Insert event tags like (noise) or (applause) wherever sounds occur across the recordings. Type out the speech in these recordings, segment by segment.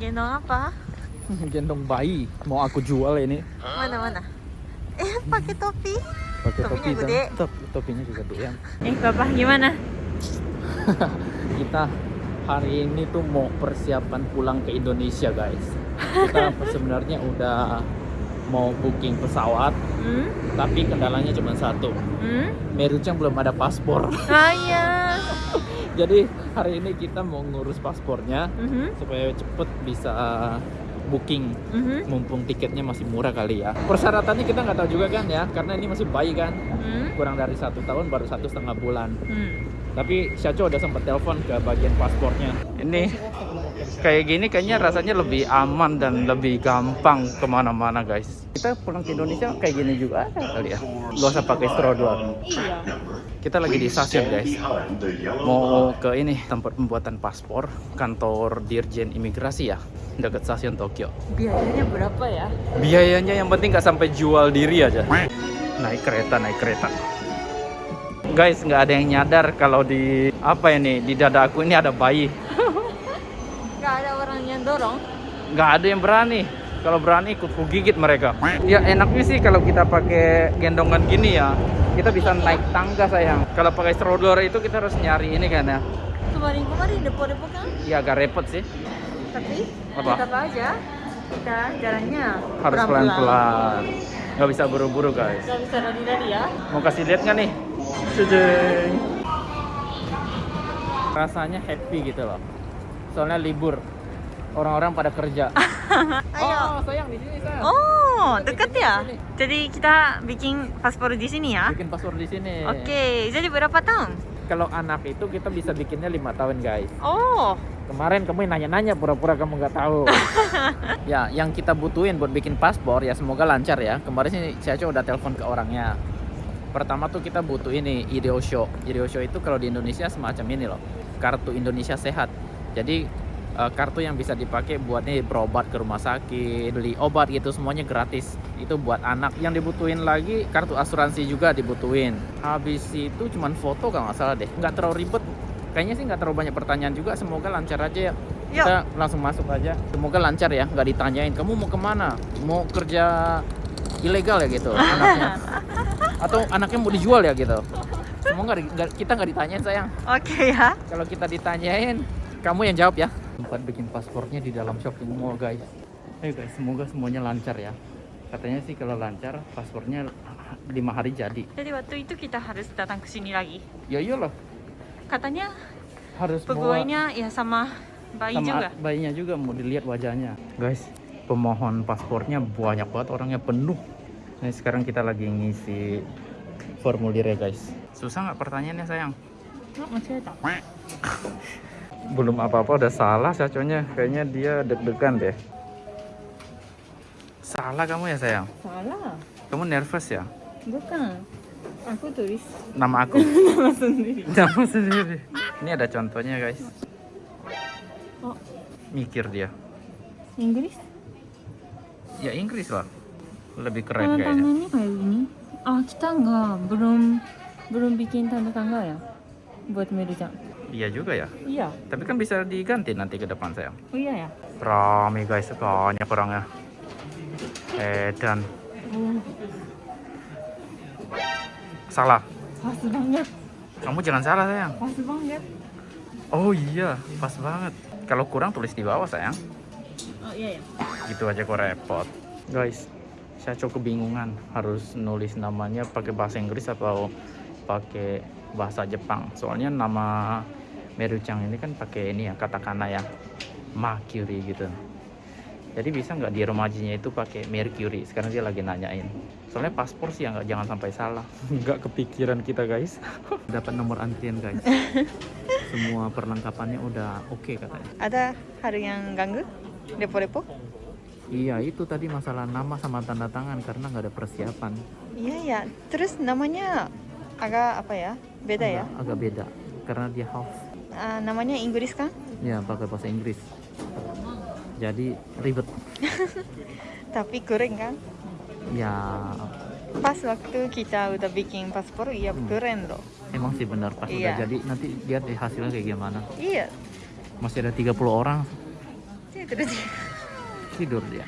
Gendong apa? (laughs) Gendong bayi. Mau aku jual ini. Mana mana? Eh, pakai topi. Pakai topi gede. top, topinya juga gede. Eh, Papa gimana? (laughs) Kita hari ini tuh mau persiapan pulang ke Indonesia guys. Kita (laughs) sebenarnya udah mau booking pesawat, Hmm? tapi kendalanya cuma satu. Hmm? Merucang belum ada paspor. Ah, iya. Jadi hari ini kita mau ngurus paspornya Mhm. supaya cepet bisa booking Mhm. mumpung tiketnya masih murah kali ya persyaratannya kita nggak tahu juga kan ya karena ini masih bayi kan Hmm? kurang dari satu tahun baru satu setengah bulan Hmm. tapi Syaco udah sempat telepon ke bagian paspornya ini kayak gini kayaknya rasanya lebih aman dan lebih gampang ke mana-mana guys kita pulang ke Indonesia kayak gini juga kali ya gak usah pakai stroller Iya. Kita lagi di stasiun guys. mau ke ini tempat pembuatan paspor kantor dirjen imigrasi ya dekat stasiun Tokyo. Biayanya berapa ya? biayanya yang penting nggak sampai jual diri aja. Naik kereta naik kereta. Guys nggak ada yang nyadar kalau di apa ini di dada aku ini ada bayi. (laughs) Gak ada orang yang dorong. nggak ada yang berani kalau berani ikut ku gigit mereka ya enaknya sih kalau kita pakai gendongan gini ya kita bisa naik tangga sayang kalau pakai stroller itu kita harus nyari ini kan ya Kemarin-kemarin depo-depo kan? ya agak repot sih Tapi Apa? tetap aja kita jalannya harus pelan-pelan nggak bisa buru-buru guys Gak bisa lari-lari ya. Mau kasih lihat nggak nih? Cedeng. Rasanya happy gitu loh. Soalnya libur. Orang-orang pada kerja. (laughs) Ayo. Oh, sayang di sini sayang. Oh, dekat ya? Sini. Jadi kita bikin paspor di sini ya? Bikin password di sini. Oke, jadi berapa tahun? Kalau anak itu kita bisa bikinnya lima tahun guys. Oh, Kemarin kamu nanya-nanya pura-pura kamu nggak tahu. (laughs) ya, yang kita butuhin buat bikin paspor ya semoga lancar ya. Kemarin sih saya udah telepon ke orangnya. Pertama tuh kita butuh ini. Ideo Show itu kalau di Indonesia semacam ini loh. Kartu Indonesia Sehat. Jadi eh, kartu yang bisa dipakai buat nih berobat ke rumah sakit, beli obat gitu semuanya gratis. Itu buat anak. Yang dibutuhin lagi kartu asuransi juga dibutuhin. Habis itu cuman foto kalau nggak salah deh. Nggak terlalu ribet. Kayaknya sih nggak terlalu banyak pertanyaan juga. Semoga lancar aja ya. Yuk. Kita langsung masuk aja. Semoga lancar ya. Nggak ditanyain. Kamu mau ke mana? Mau kerja ilegal ya gitu anaknya? (laughs) Atau anaknya mau dijual ya gitu? Semoga kita nggak ditanyain sayang. oke ya. Kalau kita ditanyain, kamu yang jawab ya. Tempat bikin paspornya di dalam shopping mall guys. Ayo guys, semoga semuanya lancar ya. Katanya sih kalau lancar paspornya lima hari jadi. Jadi waktu itu kita harus datang ke sini lagi. Ya iyalah, Katanya harus bawa pegawainya ya sama bayi sama juga. bayinya juga mau dilihat wajahnya. Guys, pemohon paspornya banyak banget orangnya penuh. Nah, sekarang kita lagi ngisi formulirnya guys. Susah nggak pertanyaannya sayang? Masih ada. (laughs) belum apa-apa udah salah saconya kayaknya dia deg-degan deh. Salah kamu ya sayang? Salah. kamu nervous ya? Bukan. Aku tulis. Nama aku? (laughs) Nama sendiri. nama sendiri. Ini ada contohnya guys. Oh, mikir dia. Inggris? ya Inggris lah. Lebih keren Tanda kayaknya. tangannya kayak gini. Ah, kita nggak. Belum belum bikin tanda tangga ya? Buat Merucang. Iya juga ya? Iya. tapi kan bisa diganti nanti ke depan sayang. Oh iya ya. rame guys. Banyak orangnya edan. Oh, salah. Pas banget. kamu jangan salah sayang. Pas banget. oh iya. Pas banget. Kalau kurang tulis di bawah sayang. Oh iya ya. gitu aja kok repot. Guys saya cukup kebingungan harus nulis namanya pakai bahasa Inggris atau pakai bahasa Jepang. Soalnya nama Merucang ini kan pakai ini ya katakana ya Mercury gitu jadi bisa nggak di remajinya itu pakai Mercury sekarang dia lagi nanyain soalnya paspor sih ya nggak jangan sampai salah (laughs) nggak kepikiran kita guys (laughs) dapat nomor antrian guys (laughs) semua perlengkapannya udah oke katanya Ada hal yang ganggu? Depo-depo? Iya itu tadi masalah nama sama tanda tangan karena nggak ada persiapan. Iya ya. Terus namanya agak apa ya? Beda ya? Agak, agak beda karena dia half. Ah, namanya Inggris kan? Ya pakai bahasa Inggris. Jadi ribet. (laughs) Tapi keren kan? Ya Pas waktu kita udah bikin paspor, iya Hmm. keren loh. emang sih benar pas udah Iya. jadi nanti lihat deh hasilnya kayak gimana. Iya. Masih ada 30 orang Sini terus. Tidur dia.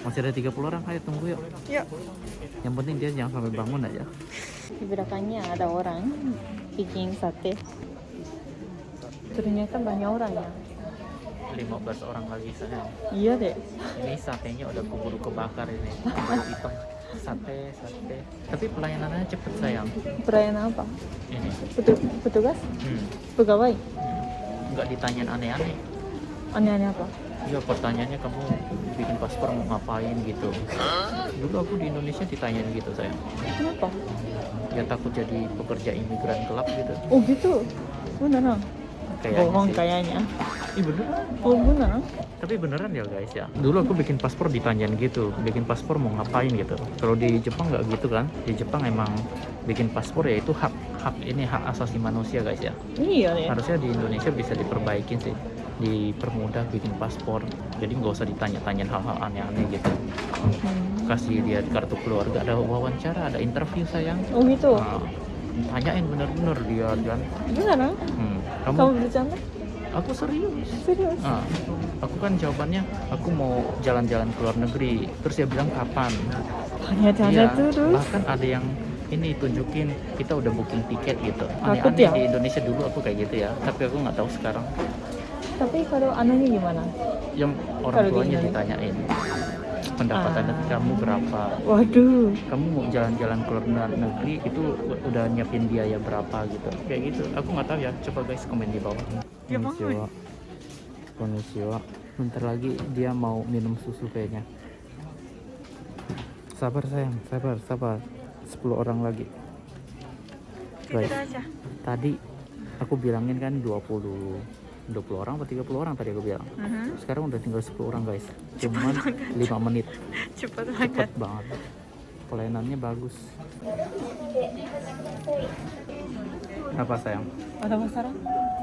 Masih ada 30 orang, ayo tunggu yuk. Yuk. Yang penting dia jangan sampai bangun aja. Di belakangnya ada orang bikin sate. Ternyata banyak orang ya. 15 orang lagi sayang. Iya deh. Ini satenya udah keburu kebakar ini. Hitam. Sate, sate. Tapi pelayanannya cepet sayang. Perayaan apa? Ini. Petu petugas? Hmm. Pegawai? Nggak ditanyain aneh-aneh. Aneh-aneh apa? Ya pertanyaannya kamu bikin paspor mau ngapain gitu. Dulu aku di Indonesia ditanyain gitu sayang. Kenapa? Ya takut jadi pekerja imigran gelap gitu. Oh gitu? Beneran? Kayaknya Bohong sih. kayaknya. Ih beneran. Oh beneran? Tapi beneran ya guys ya. Dulu aku bikin paspor ditanyain gitu. Bikin paspor mau ngapain gitu. Kalau di Jepang nggak gitu kan. Di Jepang emang bikin paspor ya itu hak hak ini hak asasi manusia guys ya. Iya ya. Harusnya di Indonesia bisa diperbaikin sih. Dipermudah bikin paspor. Jadi nggak usah ditanya-tanyain hal-hal aneh-aneh gitu. Hmm. Kasih lihat kartu keluarga, ada wawancara, ada interview sayang. Oh gitu? Nah, tanyain bener-bener dia kan. Beneran? Hmm, Kamu kamu, bercanda? aku serius. Serius? Nah, aku kan jawabannya aku mau jalan-jalan ke luar negeri. Terus dia bilang kapan? Tanya-tanya Iya, terus. bahkan ada yang ini tunjukin kita udah booking tiket gitu. Aneh-aneh ya? di Indonesia dulu aku kayak gitu ya, tapi aku nggak tahu sekarang. Tapi kalau anaknya gimana? Yang orang di tuanya ditanyain pendapatan Ah. kamu berapa? Waduh. Kamu mau jalan-jalan ke luar negeri itu udah nyiapin biaya berapa gitu? Kayak gitu. Aku nggak tahu ya. Coba guys komen di bawah. Dia bangun. Konnichiwa. Bentar lagi dia mau minum susu kayaknya. Sabar sayang, sabar, sabar. 10 orang lagi. Guys, aja. tadi aku bilangin kan 20 20 orang atau 30 orang tadi aku bilang. Sekarang udah tinggal 10 orang guys. Cuman 5 menit. Cepat (laughs) Cepet banget. Pelayanannya bagus. Apa sayang? Ada masalah?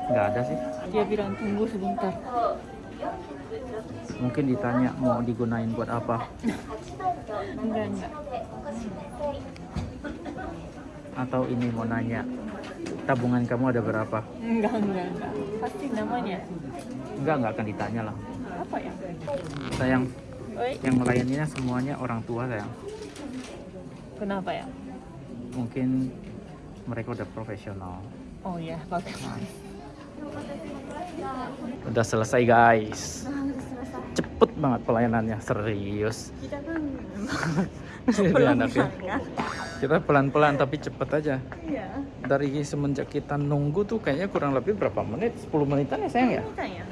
Nggak ada sih. Dia bilang tunggu sebentar. Mungkin ditanya mau digunain buat apa Enggak, enggak. atau ini mau nanya tabungan kamu ada berapa? Enggak, enggak, enggak. Pasti namanya. Enggak, nggak akan ditanya lah. Apa ya? Sayang, Oi, yang melayaninya semuanya orang tua sayang. kenapa ya? Mungkin mereka udah profesional. Oh ya, bagus. Udah selesai guys. Cepet banget pelayanannya, serius. Kita kan (laughs) Jadi anaknya. Kita pelan-pelan tapi cepet aja. Iya. Dari semenjak kita nunggu tuh kayaknya kurang lebih berapa menit? 10 menitan ya sayang ya? Tanya.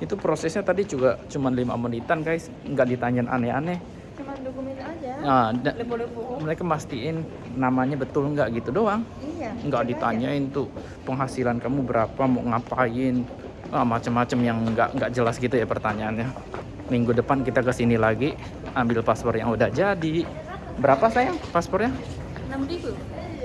Itu prosesnya tadi juga cuma 5 menitan guys, nggak ditanyain aneh-aneh. Cuma dokumen aja. Nah, da- Lepo-lepo. mereka mastiin namanya betul nggak gitu doang. Iya. Nggak ditanyain tuh penghasilan kamu berapa, mau ngapain, ah, macam-macam yang nggak nggak jelas gitu ya pertanyaannya. Minggu depan kita ke sini lagi, ambil paspor yang udah jadi. Berapa sayang paspornya? Enam ribu.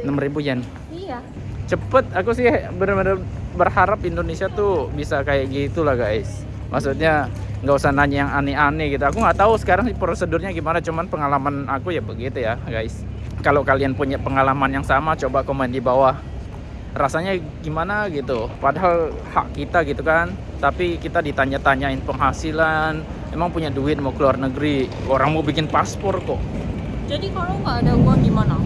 6000 yen. Iya. cepet aku sih benar-benar berharap Indonesia tuh bisa kayak gitu lah guys maksudnya nggak usah nanya yang aneh-aneh gitu aku nggak tahu sekarang prosedurnya gimana cuman pengalaman aku ya begitu ya guys kalau kalian punya pengalaman yang sama coba komen di bawah rasanya gimana gitu padahal hak kita gitu kan tapi kita ditanya-tanyain penghasilan emang punya duit mau keluar negeri orang mau bikin paspor kok Jadi kalau nggak ada uang gimana?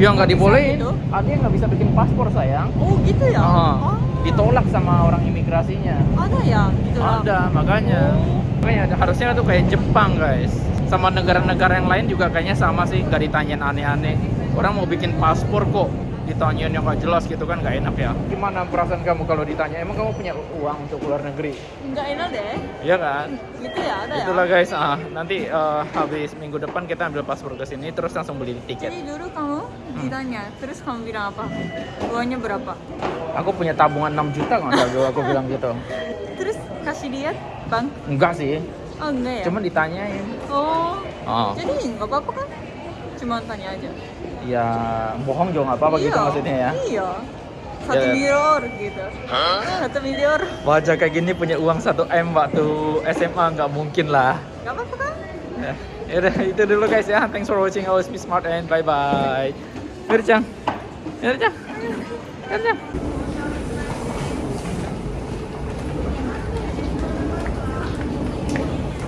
Ya nggak dibolehin gitu? yang nggak bisa bikin paspor sayang Oh gitu ya? Ah, ditolak sama orang imigrasinya. Ada ya? Gitu lah. Ada, makanya. Oh. Makanya ada- harusnya tuh kayak Jepang, guys. Sama negara-negara yang lain juga kayaknya sama sih, nggak ditanyain aneh-aneh. Orang mau bikin paspor kok, ditanyain yang nggak jelas gitu kan nggak enak ya. Gimana perasaan kamu kalau ditanya, emang kamu punya uang untuk luar negeri? Nggak enak deh. Iya kan? Gitu ya? Ada Itulah ya? guys, ah, nanti eh, habis minggu depan kita ambil paspor ke sini, terus langsung beli tiket. Jadi dulu kamu ditanya, terus kamu bilang apa? Uangnya berapa? Aku punya tabungan 6 juta nggak dulu aku bilang gitu. (laughs) Terus kasih lihat bang? Enggak sih, Oh enggak ya? cuma ditanyain. Oh, Oh. jadi nggak apa-apa kan? Cuma tanya aja. ya bohong juga nggak apa-apa gitu Iya, maksudnya ya Iya. Satu Ya. miliar gitu. Satu miliar. wajah kayak gini punya uang 1 m waktu SMA nggak mungkin lah Nggak apa-apa kan? ya yaudah, itu dulu guys ya thanks for watching always be smart and bye bye Ericang. Ericang. Ericang.